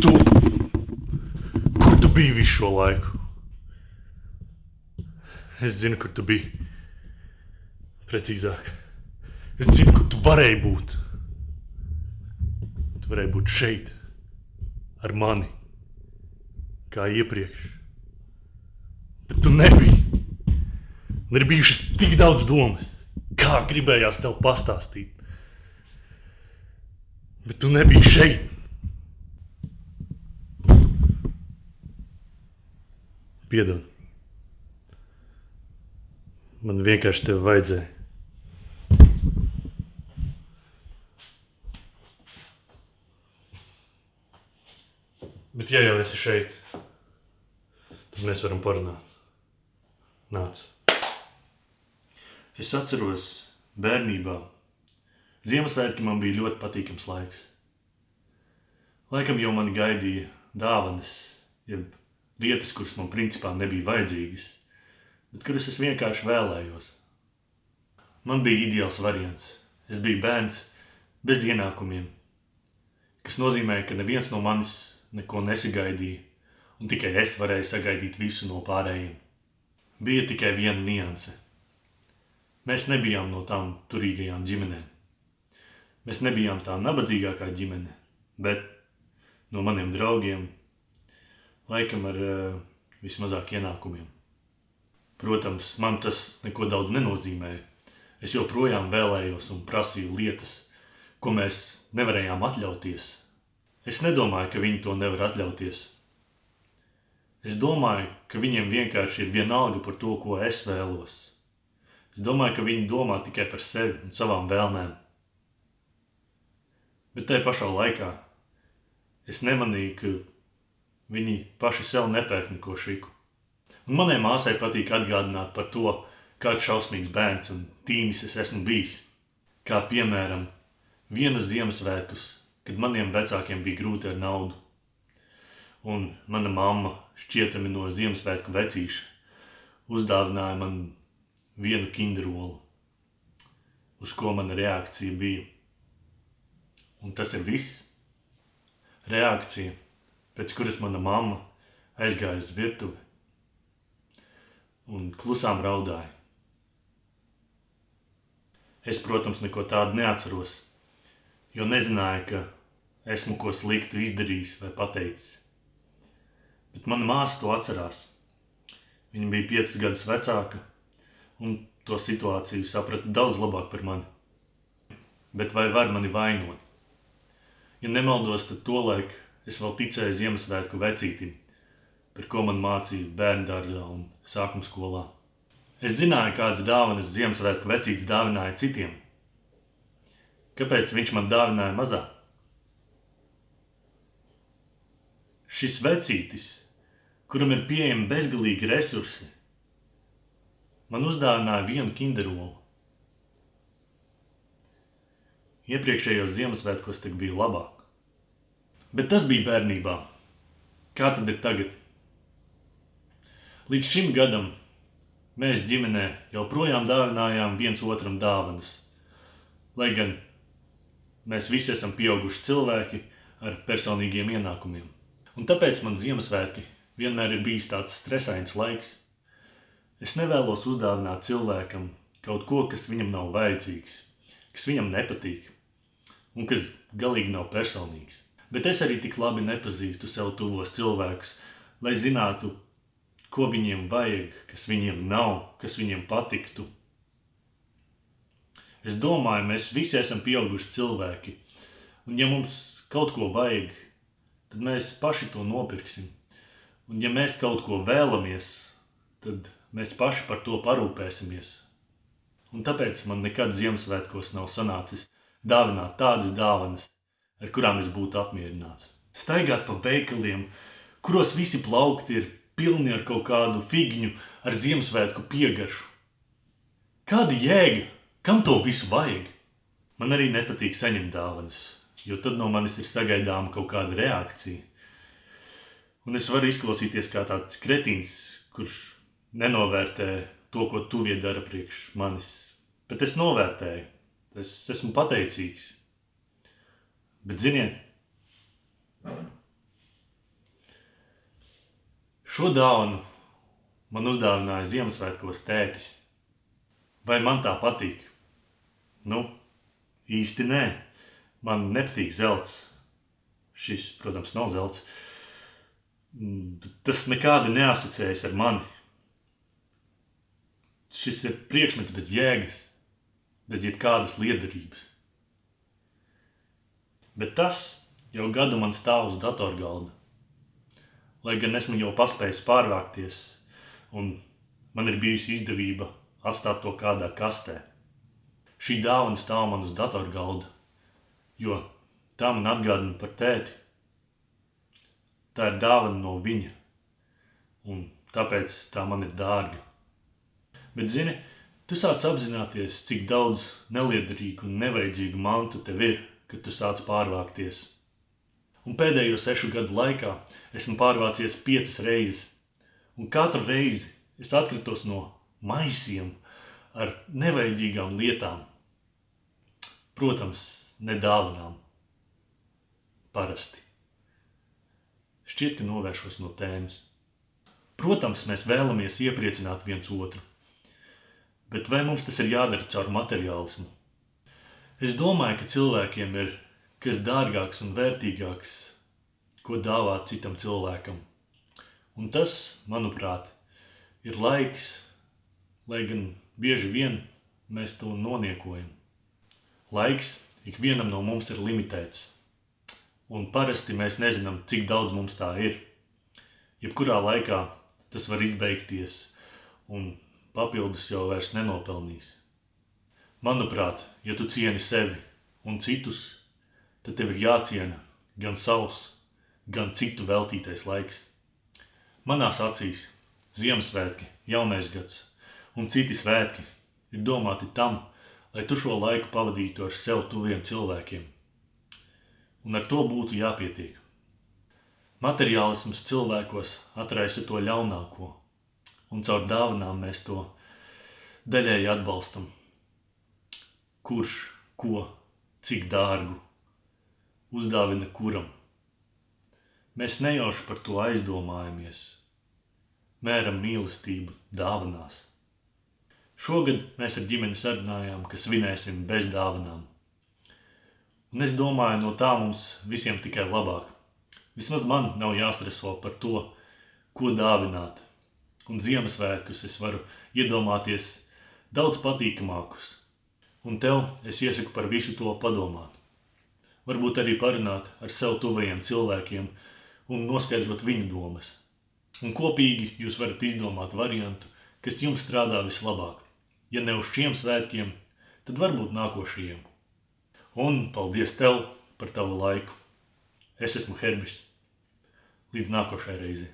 Tu, kur tu biji visu šo laiku? Es zinu, kur tu biji. Precīzāk, es zinu, kur tu varēji būt. Tu varēji būt šeit, ar mani, kā iepriekš. Bet tu nebiji. Un ir bijušas tik daudz domas, kā gribējās tev pastāstīt. Bet tu nebiji šeit. Piedod. Man vienkārši tevi vajadzēja. Bet, ja jau esi šeit, tad mēs varam parunāt. Nāc. Es atceros, bērnībā Ziemassvētki man bija ļoti patīkams laiks. Laikam jau mani gaidīja dāvanas, jeb lietas, kuras man principā nebija vajadzīgas, bet kuras es vienkārši vēlējos. Man bija ideāls variants. Es biju bērns bez ienākumiem, kas nozīmē, ka neviens no manis neko nesagaidīja, un tikai es varēju sagaidīt visu no pārējiem. Bija tikai viena nianse. Mēs nebijām no tām turīgajām ģimenēm. Mēs nebijām tā nabadzīgākā ģimene, bet no maniem draugiem, laikam ar uh, vismazāk ienākumiem. Protams, man tas neko daudz nenozīmēja. Es joprojām vēlējos un prasīju lietas, ko mēs nevarējām atļauties. Es nedomāju, ka viņi to nevar atļauties. Es domāju, ka viņiem vienkārši ir vienalga par to, ko es vēlos. Es domāju, ka viņi domā tikai par sevi un savām vēlmēm. Bet tajā pašā laikā es nemanīju, ka viņi paši sev nepērk neko šiku. Un manai māsai patīk atgādināt par to, kāds šausmīgs bērns un tīmis es esmu bijis. Kā piemēram, vienas Ziemassvētkus, kad maniem vecākiem bija grūti ar naudu. Un mana mamma šķietami no Ziemassvētku vecīša uzdāvināja man vienu kinderolu, uz ko mana reakcija bija Un tas ir viss. Reakcija, pēc kuras mana mamma aizgāja uz virtuvi un klusām raudāja. Es, protams, neko tādu neatceros, jo nezināju, ka esmu ko sliktu izdarījis vai pateicis. Bet mana māsa to atcerās. Viņa bija piecas gadus vecāka un to situāciju saprata daudz labāk par mani. Bet vai var mani vainot? Ja nemaldos, tad tolaik es vēl ticēju Ziemassvētku vecītim, par ko man mācīja bērndārzā un sākuma skolā. Es zināju, kādas dāvanas Ziemassvētku vecītis dāvināja citiem. Kāpēc viņš man dāvināja mazāk? Šis vecītis, kuram ir pieejami bezgalīgi resursi, man uzdāvināja vienu kinderolu. Iepriekšējos Ziemassvētkos tik bija labāk. Bet tas bija bērnībā. Kā tad ir tagad? Līdz šim gadam mēs ģimenē joprojām dāvinājām viens otram dāvanas. Lai gan mēs visi esam pieauguši cilvēki ar personīgiem ienākumiem. Un tāpēc man Ziemassvētki vienmēr ir bijis tāds stresains laiks. Es nevēlos uzdāvināt cilvēkam kaut ko, kas viņam nav vajadzīgs, kas viņam nepatīk un kas galīgi nav personīgs. Bet es arī tik labi nepazīstu sev tuvos cilvēkus, lai zinātu, ko viņiem vajag, kas viņiem nav, kas viņiem patiktu. Es domāju, mēs visi esam pieauguši cilvēki, un ja mums kaut ko vajag, tad mēs paši to nopirksim. Un ja mēs kaut ko vēlamies, tad mēs paši par to parūpēsimies. Un tāpēc man nekad Ziemassvētkos nav sanācis dāvināt tādas dāvanas, ar kurām es būtu apmierināts. Staigāt pa veikaliem, kuros visi plaukti ir pilni ar kaut kādu figņu ar Ziemassvētku piegaršu. Kāda jēga? Kam to visu vajag? Man arī nepatīk saņemt dāvanas, jo tad no manis ir sagaidāma kaut kāda reakcija. Un es varu izklausīties kā tāds kretīns, kurš nenovērtē to, ko tuvie dara priekš manis. Bet es novērtēju. Es esmu pateicīgs. Bet, ziniet, Šo dāvanu man uzdāvināja Ziemassvētkos tētis. Vai man tā patīk? Nu, īsti nē. Man nepatīk zelts. Šis, protams, nav zelts. Tas nekādi neasociējas ar mani. Šis ir priekšmets bez jēgas, bez jebkādas liederības. Bet tas jau gadu man stāv uz datorgalda. Lai gan esmu jau paspējis pārvākties, un man ir bijusi izdevība atstāt to kādā kastē. Šī dāvana stāv man uz datorgalda, jo tā man atgādina par tēti. Tā ir dāvana no viņa, un tāpēc tā man ir dārga. Bet, zini, tu sāc apzināties, cik daudz neliederīgu un nevajadzīgu mantu tev ir, kad tu sāc pārvākties. Un pēdējo sešu gadu laikā esmu pārvācies piecas reizes, un katru reizi es atkritos no maisiem ar nevajadzīgām lietām. Protams, ne dāvanām. Parasti. Šķiet, ka novēršos no tēmas. Protams, mēs vēlamies iepriecināt viens otru. Bet vai mums tas ir jādara caur materiālismu? Es domāju, ka cilvēkiem ir kas dārgāks un vērtīgāks, ko dāvāt citam cilvēkam. Un tas, manuprāt, ir laiks, lai gan bieži vien mēs to noniekojam. Laiks ikvienam no mums ir limitēts, un parasti mēs nezinām, cik daudz mums tā ir. Jebkurā laikā tas var izbeigties, un papildus jau vairs nenopelnīs. Manuprāt, ja tu cieni sevi un citus, tad tev ir jāciena gan savs, gan citu veltītais laiks. Manās acīs Ziemassvētki, jaunais gads un citi svētki ir domāti tam, lai tu šo laiku pavadītu ar sev tuviem cilvēkiem. Un ar to būtu jāpietiek. Materiālisms cilvēkos atraisa to ļaunāko, un caur dāvanām mēs to daļēji atbalstam. Kurš, ko, cik dārgu uzdāvina kuram. Mēs nejauši par to aizdomājamies, mēram mīlestību dāvanās. Šogad mēs ar ģimeni sarunājām, ka svinēsim bez dāvanām. Un es domāju, no tā mums visiem tikai labāk. Vismaz man nav jāstreso par to, ko dāvināt. Un Ziemassvētkus es varu iedomāties daudz patīkamākus. Un tev es iesaku par visu to padomāt varbūt arī parunāt ar sev tuvajiem cilvēkiem un noskaidrot viņu domas. Un kopīgi jūs varat izdomāt variantu, kas jums strādā vislabāk. Ja ne uz šiem svētkiem, tad varbūt nākošajiem. Un paldies tev par tavu laiku. Es esmu Herbis. Līdz nākošai reizei.